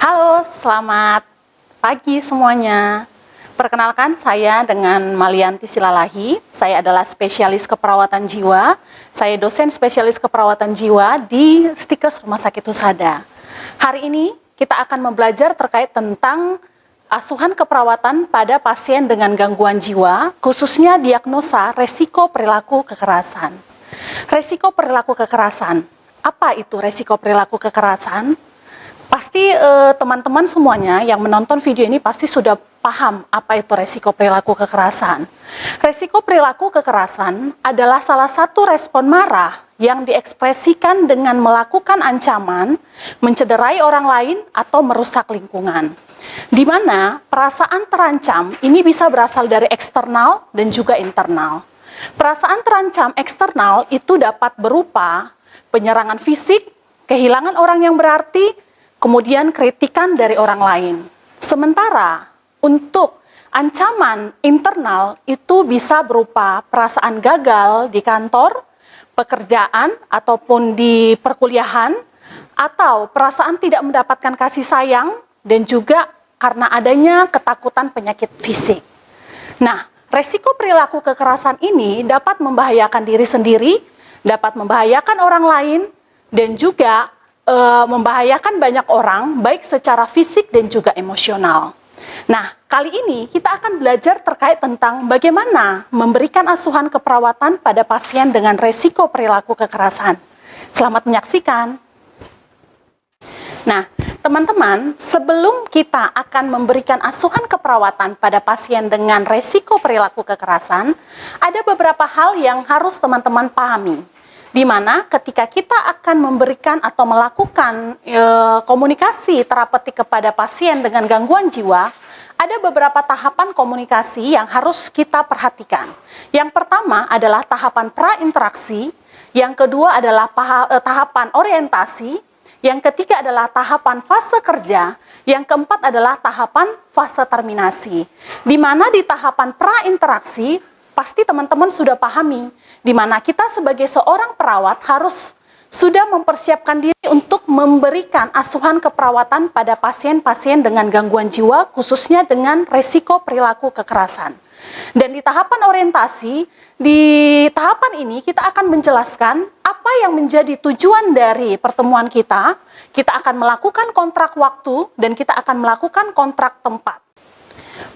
Halo, selamat pagi semuanya. Perkenalkan saya dengan Malianti Silalahi. Saya adalah spesialis keperawatan jiwa. Saya dosen spesialis keperawatan jiwa di Stikes Rumah Sakit Husada. Hari ini kita akan membelajar terkait tentang asuhan keperawatan pada pasien dengan gangguan jiwa, khususnya diagnosa resiko perilaku kekerasan. Resiko perilaku kekerasan. Apa itu resiko perilaku kekerasan? Pasti eh, teman-teman uh, semuanya yang menonton video ini pasti sudah paham apa itu resiko perilaku kekerasan. Resiko perilaku kekerasan adalah salah satu respon marah yang diekspresikan dengan melakukan ancaman, mencederai orang lain, atau merusak lingkungan. Di mana perasaan terancam ini bisa berasal dari eksternal dan juga internal. Perasaan terancam eksternal itu dapat berupa penyerangan fisik, kehilangan orang yang berarti, kemudian kritikan dari orang lain. Sementara untuk ancaman internal itu bisa berupa perasaan gagal di kantor, pekerjaan, ataupun di perkuliahan, atau perasaan tidak mendapatkan kasih sayang, dan juga karena adanya ketakutan penyakit fisik. Nah, resiko perilaku kekerasan ini dapat membahayakan diri sendiri, dapat membahayakan orang lain, dan juga e, membahayakan banyak orang, baik secara fisik dan juga emosional. Nah, kali ini kita akan belajar terkait tentang bagaimana memberikan asuhan keperawatan pada pasien dengan resiko perilaku kekerasan. Selamat menyaksikan. Nah, teman-teman, sebelum kita akan memberikan asuhan keperawatan pada pasien dengan resiko perilaku kekerasan, ada beberapa hal yang harus teman-teman pahami di mana ketika kita akan memberikan atau melakukan e, komunikasi terapeutik kepada pasien dengan gangguan jiwa, ada beberapa tahapan komunikasi yang harus kita perhatikan. Yang pertama adalah tahapan pra-interaksi, yang kedua adalah e, tahapan orientasi, yang ketiga adalah tahapan fase kerja, yang keempat adalah tahapan fase terminasi. Di mana di tahapan pra-interaksi, pasti teman-teman sudah pahami di mana kita sebagai seorang perawat harus sudah mempersiapkan diri untuk memberikan asuhan keperawatan pada pasien-pasien dengan gangguan jiwa, khususnya dengan resiko perilaku kekerasan. Dan di tahapan orientasi, di tahapan ini kita akan menjelaskan apa yang menjadi tujuan dari pertemuan kita. Kita akan melakukan kontrak waktu dan kita akan melakukan kontrak tempat.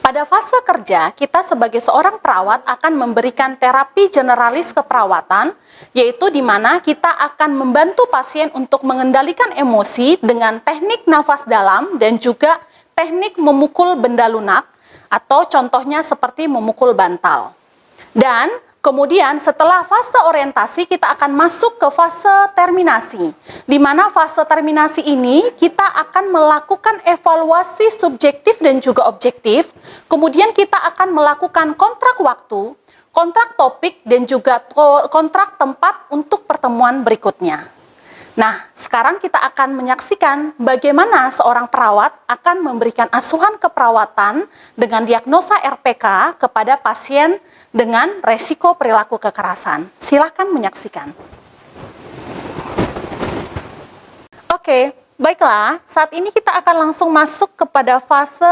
Pada fase kerja, kita sebagai seorang perawat akan memberikan terapi generalis keperawatan, yaitu di mana kita akan membantu pasien untuk mengendalikan emosi dengan teknik nafas dalam dan juga teknik memukul benda lunak, atau contohnya seperti memukul bantal. Dan Kemudian setelah fase orientasi kita akan masuk ke fase terminasi. Di mana fase terminasi ini kita akan melakukan evaluasi subjektif dan juga objektif. Kemudian kita akan melakukan kontrak waktu, kontrak topik dan juga kontrak tempat untuk pertemuan berikutnya. Nah, sekarang kita akan menyaksikan bagaimana seorang perawat akan memberikan asuhan keperawatan dengan diagnosa RPK kepada pasien dengan resiko perilaku kekerasan. Silahkan menyaksikan. Oke, baiklah. Saat ini kita akan langsung masuk kepada fase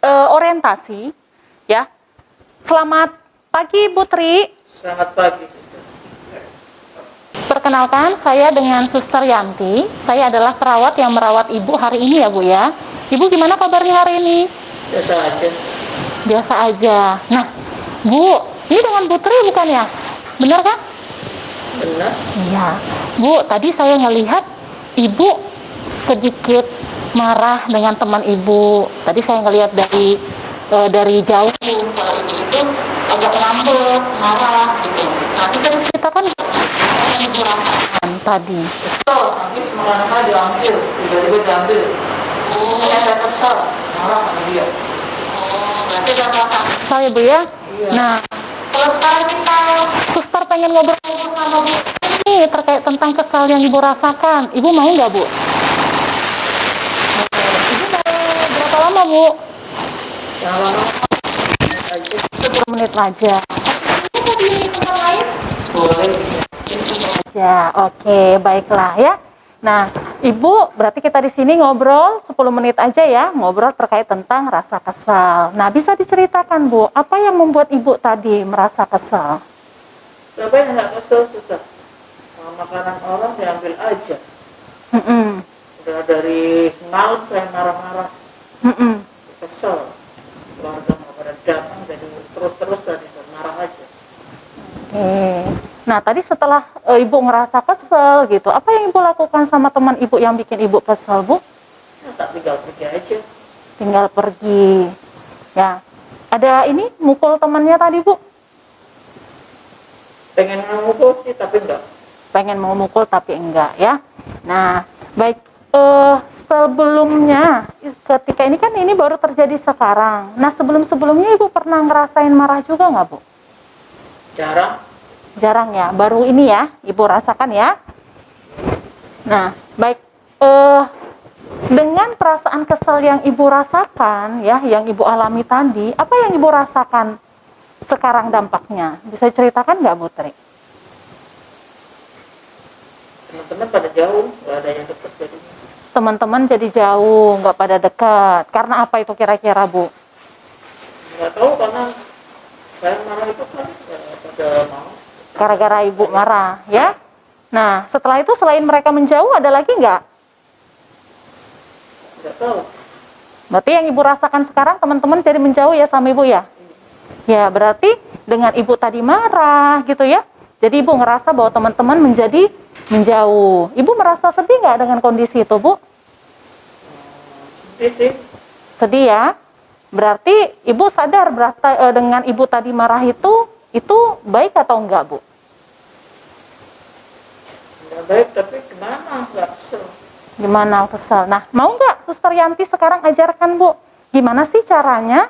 uh, orientasi. Ya, Selamat pagi, Bu Tri. Selamat pagi, Perkenalkan, saya dengan Suster Yanti. Saya adalah perawat yang merawat Ibu hari ini ya, Bu ya. Ibu gimana kabarnya hari ini? Biasa aja. Biasa aja. Nah, Bu, ini dengan Putri bukan ya? Benar kan? Benar. Iya. Bu, tadi saya ngelihat Ibu sedikit marah dengan teman Ibu. Tadi saya ngelihat dari uh, dari jauh itu agak ngambek, marah gitu. Kan kita kan yang tadi. Betul, nanti mereka diambil, tiba-tiba diambil. Oh, saya tetap marah sama dia. Oh, berarti saya Bu ya? Nah, kalau sekarang kita suster pengen ngobrol-ngobrol sama Bu ini terkait tentang kesal yang Ibu rasakan. Ibu mau nggak Bu? Ibu mau berapa lama Bu? yang lama Sepuluh menit aja. Ya, oke, baiklah ya. Nah, Ibu, berarti kita di sini ngobrol 10 menit aja ya, ngobrol terkait tentang rasa kesal. Nah, bisa diceritakan Bu, apa yang membuat Ibu tadi merasa kesal? Siapa yang nggak kesel sudah? Makanan orang diambil aja. Mm-mm. Udah dari semalam saya marah-marah, Mm-mm. kesel. Keluarga nggak pada datang, jadi terus-terus tadi marah aja. Oke. Nah, tadi setelah e, Ibu ngerasa kesel gitu, apa yang Ibu lakukan sama teman Ibu yang bikin Ibu kesel, Bu? Ya, tak tinggal pergi aja. Tinggal pergi. Ya. Ada ini mukul temannya tadi, Bu? Pengen memukul sih, tapi enggak. pengen mau mukul tapi enggak ya. Nah, baik eh sebelumnya ketika ini kan ini baru terjadi sekarang. Nah, sebelum-sebelumnya Ibu pernah ngerasain marah juga nggak, Bu? Jarang. Jarang ya, baru ini ya Ibu rasakan ya. Nah, baik eh dengan perasaan kesal yang Ibu rasakan ya, yang Ibu alami tadi, apa yang Ibu rasakan sekarang dampaknya? Bisa ceritakan nggak, Bu Tri? Teman-teman pada jauh, nggak ada yang dekat jadinya. teman-teman jadi jauh, nggak pada dekat. Karena apa itu kira-kira, Bu? Nggak tahu karena saya marah itu kan nggak pada mau. Gara-gara ibu marah, ya? Nah, setelah itu selain mereka menjauh, ada lagi nggak? Berarti yang ibu rasakan sekarang teman-teman jadi menjauh ya sama ibu ya? Ya, berarti dengan ibu tadi marah gitu ya. Jadi ibu ngerasa bahwa teman-teman menjadi menjauh. Ibu merasa sedih nggak dengan kondisi itu, Bu? Sedih sih. Sedih ya? Berarti ibu sadar berarti eh, dengan ibu tadi marah itu itu baik atau enggak, Bu? Baik, tapi gimana? Nggak kesel. Gimana kesel? Nah, mau nggak Suster Yanti sekarang ajarkan Bu? Gimana sih caranya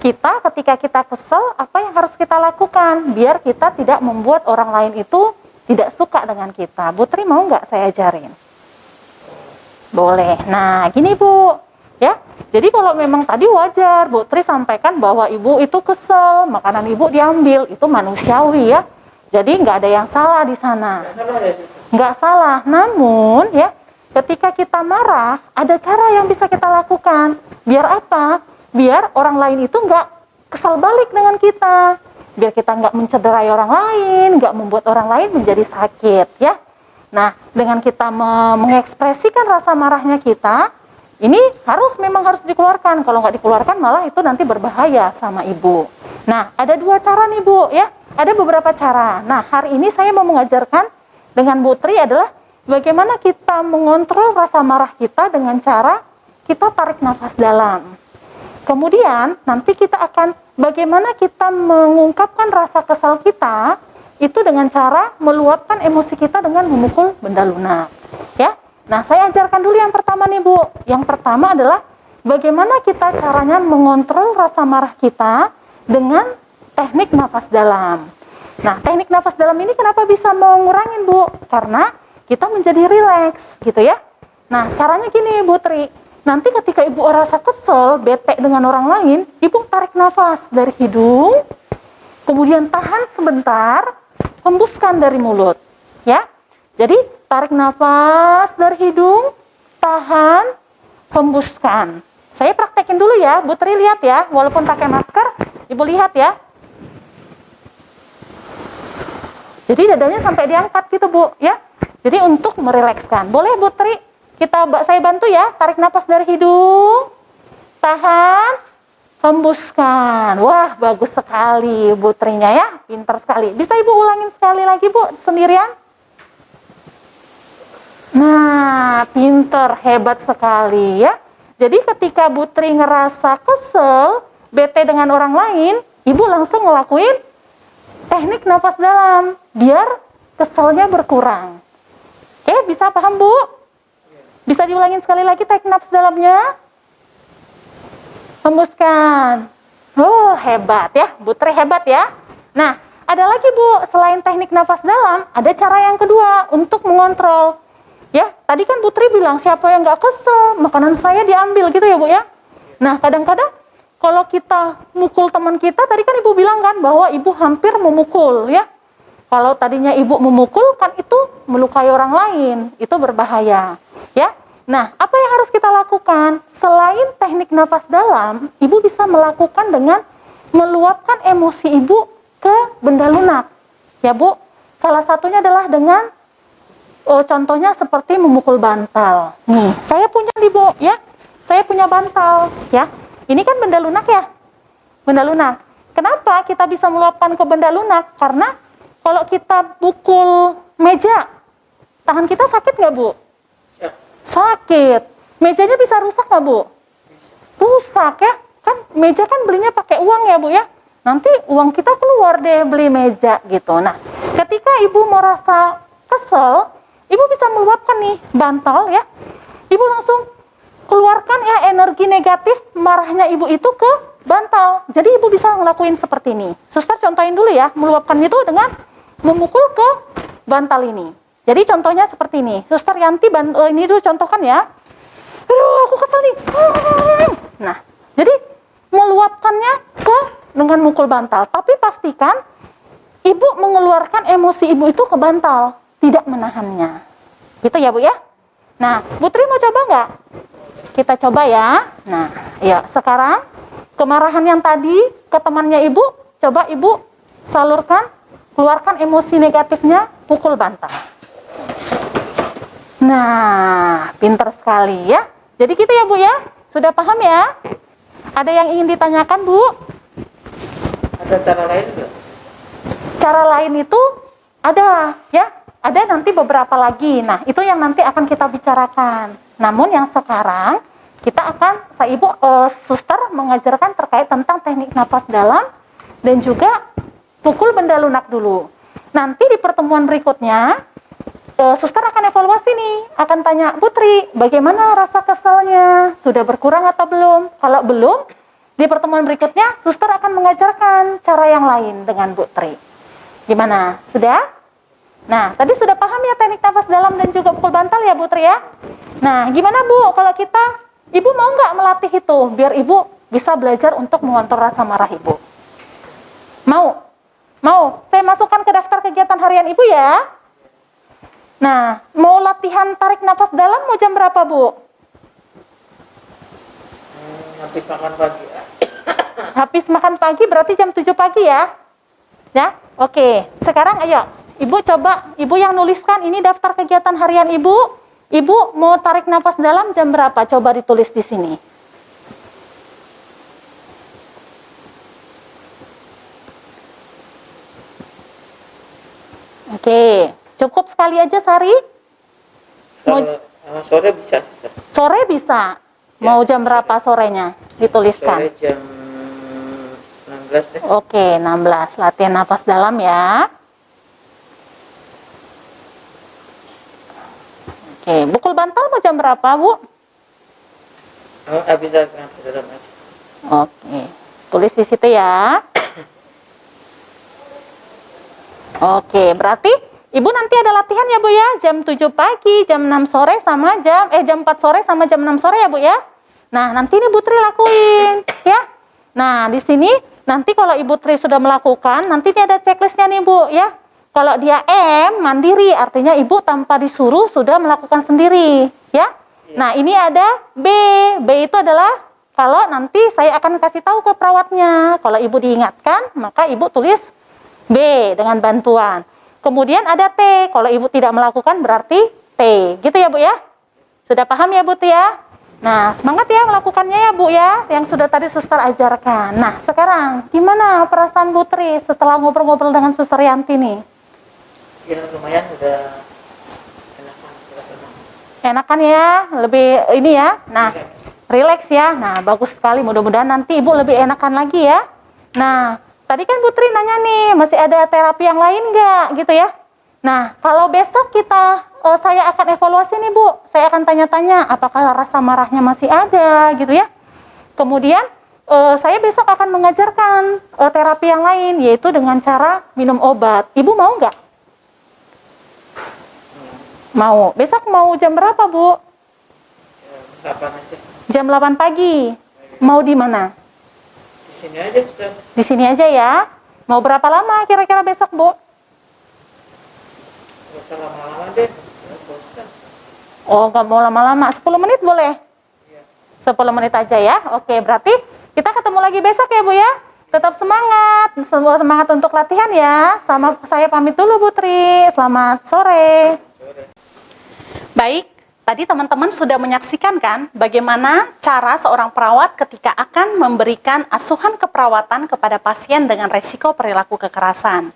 kita ketika kita kesel, apa yang harus kita lakukan? Biar kita tidak membuat orang lain itu tidak suka dengan kita. Bu Tri mau nggak saya ajarin? Boleh. Nah, gini Bu, ya. Jadi kalau memang tadi wajar, Bu Tri sampaikan bahwa ibu itu kesel, makanan ibu diambil, itu manusiawi ya. Jadi nggak ada yang salah di sana salah ya. Nggak salah. Namun ya, ketika kita marah, ada cara yang bisa kita lakukan. Biar apa? Biar orang lain itu nggak kesal balik dengan kita. Biar kita nggak mencederai orang lain, nggak membuat orang lain menjadi sakit, ya. Nah, dengan kita me- mengekspresikan rasa marahnya kita, ini harus memang harus dikeluarkan. Kalau nggak dikeluarkan, malah itu nanti berbahaya sama ibu. Nah, ada dua cara nih bu, ya. Ada beberapa cara. Nah, hari ini saya mau mengajarkan dengan Bu Tri adalah bagaimana kita mengontrol rasa marah kita dengan cara kita tarik nafas dalam. Kemudian nanti kita akan bagaimana kita mengungkapkan rasa kesal kita itu dengan cara meluapkan emosi kita dengan memukul benda lunak. Ya. Nah, saya ajarkan dulu yang pertama nih, Bu. Yang pertama adalah bagaimana kita caranya mengontrol rasa marah kita dengan teknik nafas dalam. Nah, teknik nafas dalam ini kenapa bisa mengurangin, Bu? Karena kita menjadi rileks, gitu ya. Nah, caranya gini, Bu Tri. Nanti ketika Ibu rasa kesel, bete dengan orang lain, Ibu tarik nafas dari hidung, kemudian tahan sebentar, hembuskan dari mulut. Ya. Jadi, tarik nafas dari hidung, tahan, hembuskan. Saya praktekin dulu ya, Bu Tri lihat ya, walaupun pakai masker, Ibu lihat ya. Jadi dadanya sampai diangkat gitu Bu, ya. Jadi untuk merilekskan. Boleh Bu Tri, kita saya bantu ya, tarik nafas dari hidung, tahan, hembuskan. Wah, bagus sekali Bu Trinya ya, pintar sekali. Bisa Ibu ulangin sekali lagi Bu, sendirian? Nah, pinter, hebat sekali ya. Jadi ketika Bu Tri ngerasa kesel, bete dengan orang lain, Ibu langsung ngelakuin teknik nafas dalam, biar keselnya berkurang. Oke, bisa paham Bu? Bisa diulangin sekali lagi teknik nafas dalamnya? Hembuskan. Oh, hebat ya, Bu Tri hebat ya. Nah, ada lagi Bu, selain teknik nafas dalam, ada cara yang kedua untuk mengontrol. Ya, tadi kan Putri bilang siapa yang nggak kesel, makanan saya diambil gitu ya Bu ya. Nah, kadang-kadang kalau kita mukul teman kita, tadi kan Ibu bilang kan bahwa Ibu hampir memukul ya. Kalau tadinya Ibu memukul kan itu melukai orang lain, itu berbahaya. Ya. Nah, apa yang harus kita lakukan? Selain teknik nafas dalam, ibu bisa melakukan dengan meluapkan emosi ibu ke benda lunak. Ya, Bu. Salah satunya adalah dengan oh, contohnya seperti memukul bantal. Nih, saya punya nih, Bu, ya. Saya punya bantal, ya. Ini kan benda lunak ya? Benda lunak. Kenapa kita bisa meluapkan ke benda lunak? Karena kalau kita pukul meja, tangan kita sakit nggak, Bu? Ya. Sakit. Mejanya bisa rusak nggak, Bu? Rusak ya. Kan meja kan belinya pakai uang ya, Bu ya. Nanti uang kita keluar deh beli meja gitu. Nah, ketika Ibu merasa kesel, Ibu bisa meluapkan nih bantal ya. Ibu langsung keluarkan ya energi negatif marahnya Ibu itu ke bantal. Jadi Ibu bisa ngelakuin seperti ini. Suster contohin dulu ya, meluapkan itu dengan memukul ke bantal ini. Jadi contohnya seperti ini. Suster Yanti bant eh, ini dulu contohkan ya. Aduh, aku kesel nih. Nah, jadi meluapkannya ke dengan mukul bantal. Tapi pastikan ibu mengeluarkan emosi ibu itu ke bantal, tidak menahannya. Gitu ya bu ya. Nah, Putri mau coba nggak? Kita coba ya. Nah, ya sekarang kemarahan yang tadi ke temannya ibu, coba ibu salurkan, keluarkan emosi negatifnya, pukul bantal. Nah, pinter sekali ya. Jadi gitu ya Bu ya. Sudah paham ya? Ada yang ingin ditanyakan Bu? Ada cara lain nggak? Cara lain itu ada ya. Ada nanti beberapa lagi. Nah, itu yang nanti akan kita bicarakan. Namun yang sekarang kita akan saya Ibu eh, suster mengajarkan terkait tentang teknik napas dalam dan juga pukul benda lunak dulu. Nanti di pertemuan berikutnya eh, suster akan evaluasi nih, akan tanya Putri, bagaimana rasa keselnya? Sudah berkurang atau belum? Kalau belum, di pertemuan berikutnya suster akan mengajarkan cara yang lain dengan Putri. Gimana? Sudah? Nah, tadi sudah paham ya teknik nafas dalam dan juga pukul bantal ya Putri ya? Nah, gimana Bu kalau kita, Ibu mau nggak melatih itu biar Ibu bisa belajar untuk mengontrol rasa marah Ibu? Mau? Mau? Saya masukkan ke daftar kegiatan harian Ibu ya? Nah, mau latihan tarik nafas dalam mau jam berapa, Bu? Hmm, habis makan pagi. Habis makan pagi berarti jam 7 pagi ya? Ya? Oke. Sekarang ayo, Ibu coba, Ibu yang nuliskan ini daftar kegiatan harian Ibu. Ibu mau tarik nafas dalam jam berapa? Coba ditulis di sini. Oke, cukup sekali aja Sari? Mau- sore bisa. Sore bisa. Mau jam berapa sorenya? Dituliskan. Sore jam 16 deh. Oke, 16. Latihan nafas dalam ya. Oke, bukul bantal mau jam berapa, Bu? Oh, habis dalam aja. Oke, tulis di situ ya. Oke, berarti Ibu nanti ada latihan ya, Bu ya, jam 7 pagi, jam 6 sore sama jam eh jam 4 sore sama jam 6 sore ya, Bu ya. Nah, nanti ini Bu Tri lakuin, ya. Nah, di sini nanti kalau Ibu Tri sudah melakukan, nanti ini ada checklistnya nih, Bu, ya. Kalau dia M, mandiri, artinya Ibu tanpa disuruh sudah melakukan sendiri, ya. Nah, ini ada B. B itu adalah kalau nanti saya akan kasih tahu ke perawatnya. Kalau Ibu diingatkan, maka Ibu tulis B dengan bantuan. Kemudian ada T. Kalau Ibu tidak melakukan berarti T. Gitu ya, Bu ya? Sudah paham ya, Bu ya? Nah, semangat ya melakukannya ya, Bu ya, yang sudah tadi suster ajarkan. Nah, sekarang gimana perasaan Bu Tri setelah ngobrol-ngobrol dengan suster Yanti nih? Ya lumayan udah enakan. Enakan ya, lebih ini ya. Nah, Relax ya. Nah, bagus sekali. Mudah-mudahan nanti Ibu lebih enakan lagi ya. Nah, tadi kan Putri nanya nih, masih ada terapi yang lain nggak gitu ya? Nah, kalau besok kita, eh, saya akan evaluasi nih Bu. Saya akan tanya-tanya apakah rasa marahnya masih ada gitu ya. Kemudian, eh, saya besok akan mengajarkan eh, terapi yang lain, yaitu dengan cara minum obat. Ibu mau nggak? Mau. Besok mau jam berapa Bu? Aja. Jam 8 pagi. Mau di mana? Di sini aja sudah. Di sini aja ya. Mau berapa lama kira-kira besok, Bu? Gak usah lama-lama deh. Oh, nggak mau lama-lama. 10 menit boleh? 10 menit aja ya. Oke, berarti kita ketemu lagi besok ya Bu ya. Tetap semangat. Semua semangat untuk latihan ya. Sama saya pamit dulu Bu Tri. Selamat sore. Baik, tadi teman-teman sudah menyaksikan kan bagaimana cara seorang perawat ketika akan memberikan asuhan keperawatan kepada pasien dengan resiko perilaku kekerasan.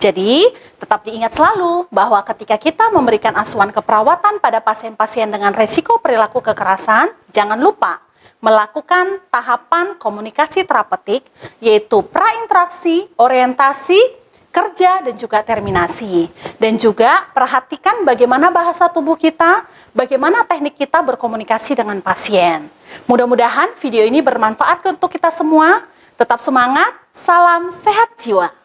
Jadi, tetap diingat selalu bahwa ketika kita memberikan asuhan keperawatan pada pasien-pasien dengan resiko perilaku kekerasan, jangan lupa melakukan tahapan komunikasi terapeutik yaitu prainteraksi, orientasi, kerja dan juga terminasi. Dan juga perhatikan bagaimana bahasa tubuh kita, bagaimana teknik kita berkomunikasi dengan pasien. Mudah-mudahan video ini bermanfaat untuk kita semua. Tetap semangat, salam sehat jiwa.